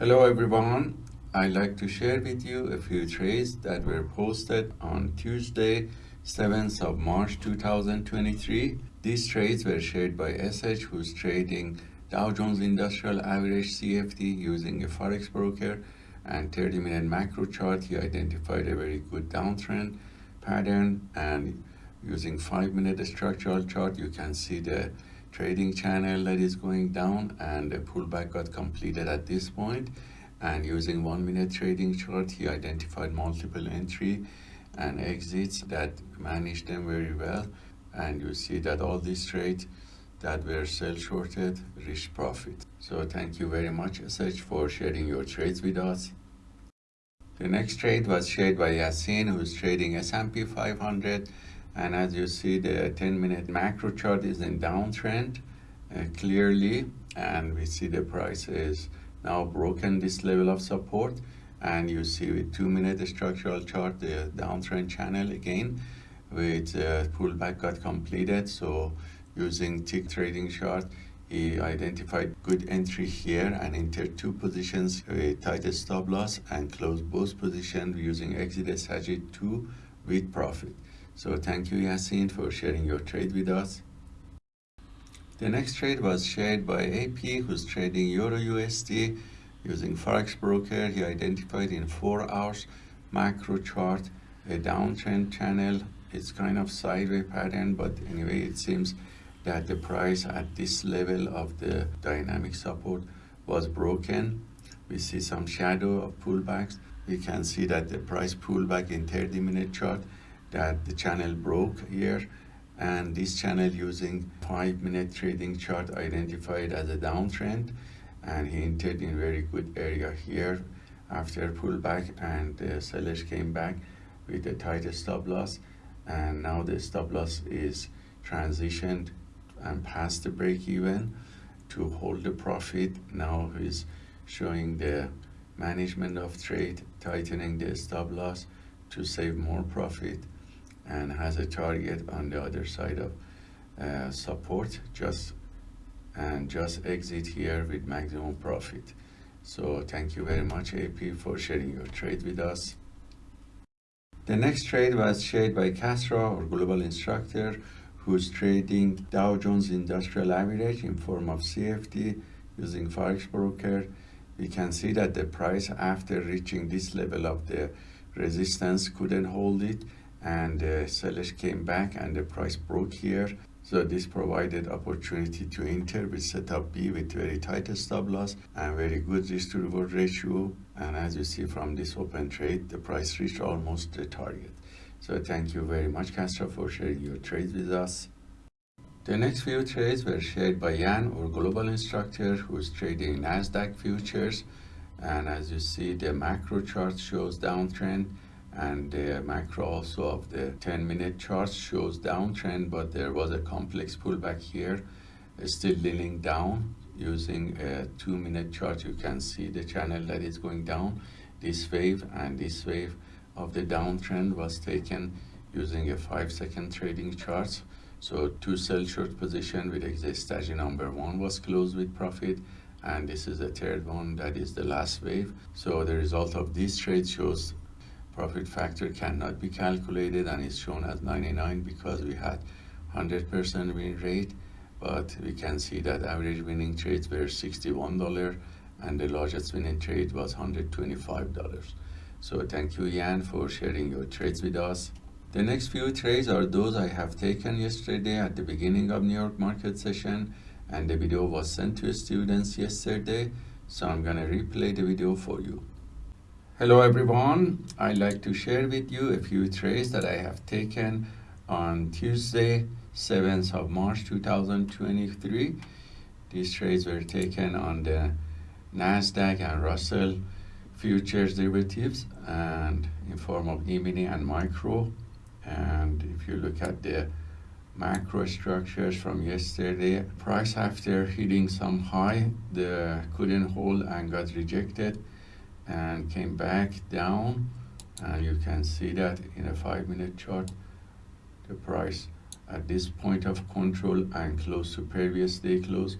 Hello everyone. I'd like to share with you a few trades that were posted on Tuesday, 7th of March 2023. These trades were shared by SH who's trading Dow Jones Industrial Average CFD using a Forex broker and 30 minute macro chart. He identified a very good downtrend pattern and using 5 minute structural chart you can see the trading channel that is going down and the pullback got completed at this point. And using one minute trading chart he identified multiple entry and exits that managed them very well. And you see that all these trades that were sell shorted reached profit. So thank you very much SH for sharing your trades with us. The next trade was shared by Yasin who's trading S&P 500 and as you see the 10 minute macro chart is in downtrend uh, clearly. And we see the price is now broken this level of support. And you see with two minute structural chart the downtrend channel again with uh, pullback got completed. So using tick trading chart he identified good entry here and entered two positions with tight stop loss and closed both positions using exit strategy 2 with profit so thank you Yasin for sharing your trade with us. The next trade was shared by AP who's trading Euro USD using Forex Broker. He identified in 4 hours macro chart a downtrend channel. It's kind of sideways pattern but anyway it seems that the price at this level of the dynamic support was broken. We see some shadow of pullbacks. We can see that the price pullback in 30 minute chart that the channel broke here and this channel using five minute trading chart identified as a downtrend and he entered in very good area here after pullback and the sellers came back with a tighter stop loss and now the stop loss is transitioned and past the break even to hold the profit. Now he's showing the management of trade tightening the stop loss to save more profit and has a target on the other side of uh, support just and just exit here with maximum profit. So thank you very much AP for sharing your trade with us. The next trade was shared by Castro or global instructor who's trading Dow Jones Industrial Average in form of CFD using Forex broker. We can see that the price after reaching this level of the resistance couldn't hold it and uh, the sellers came back and the price broke here. So this provided opportunity to enter with setup B with very tight stop loss and very good risk to reward ratio. And as you see from this open trade the price reached almost the target. So thank you very much Castro for sharing your trades with us. The next few trades were shared by Yan our global instructor who's trading Nasdaq futures. And as you see the macro chart shows downtrend and the macro also of the 10 minute chart shows downtrend but there was a complex pullback here uh, still leaning down. Using a two minute chart you can see the channel that is going down. This wave and this wave of the downtrend was taken using a five second trading chart. So two sell short position with exit strategy number one was closed with profit and this is the third one that is the last wave. So the result of this trade shows profit factor cannot be calculated and is shown as 99 because we had 100% win rate but we can see that average winning trades were $61 and the largest winning trade was $125 so thank you Yan for sharing your trades with us. The next few trades are those I have taken yesterday at the beginning of New York market session and the video was sent to students yesterday so I'm gonna replay the video for you Hello everyone, I'd like to share with you a few trades that I have taken on Tuesday, 7th of March 2023. These trades were taken on the NASDAQ and Russell futures derivatives and in form of E-mini and micro. And if you look at the macro structures from yesterday, price after hitting some high, the couldn't hold and got rejected and came back down and you can see that in a five minute chart the price at this point of control and close to previous day close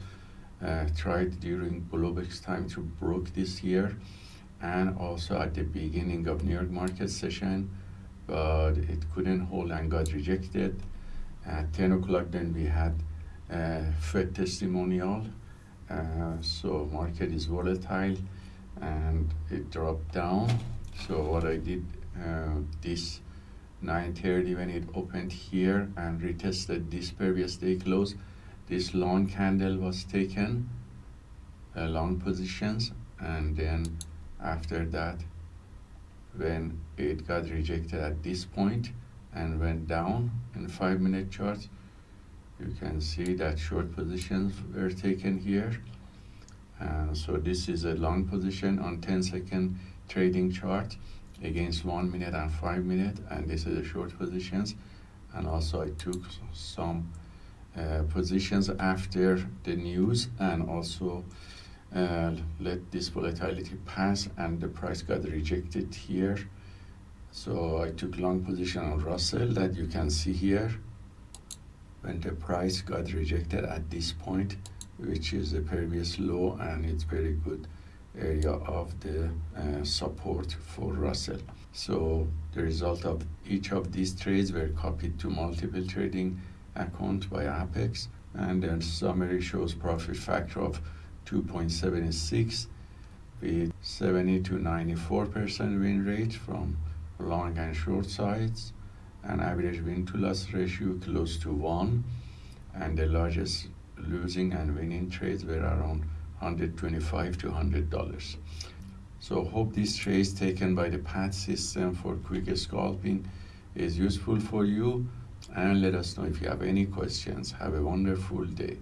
uh, tried during Globex time to broke this year and also at the beginning of New York market session, but it couldn't hold and got rejected. At 10 o'clock then we had uh, Fed testimonial. Uh, so market is volatile and it dropped down. So what I did uh, this 9.30 when it opened here and retested this previous day close, this long candle was taken, uh, long positions, and then after that, when it got rejected at this point and went down in five minute charts, you can see that short positions were taken here. And so this is a long position on 10 second trading chart against one minute and five minute and this is the short positions. And also I took some uh, positions after the news and also uh, let this volatility pass and the price got rejected here. So I took long position on Russell that you can see here. When the price got rejected at this point which is the previous low and it's very good area of the uh, support for Russell. So the result of each of these trades were copied to multiple trading account by Apex and the summary shows profit factor of 2.76 with 70 to 94% win rate from long and short sides and average win to loss ratio close to 1 and the largest losing and winning trades were around 125 to 100 dollars. So hope this trades taken by the PAT system for quick scalping is useful for you and let us know if you have any questions. Have a wonderful day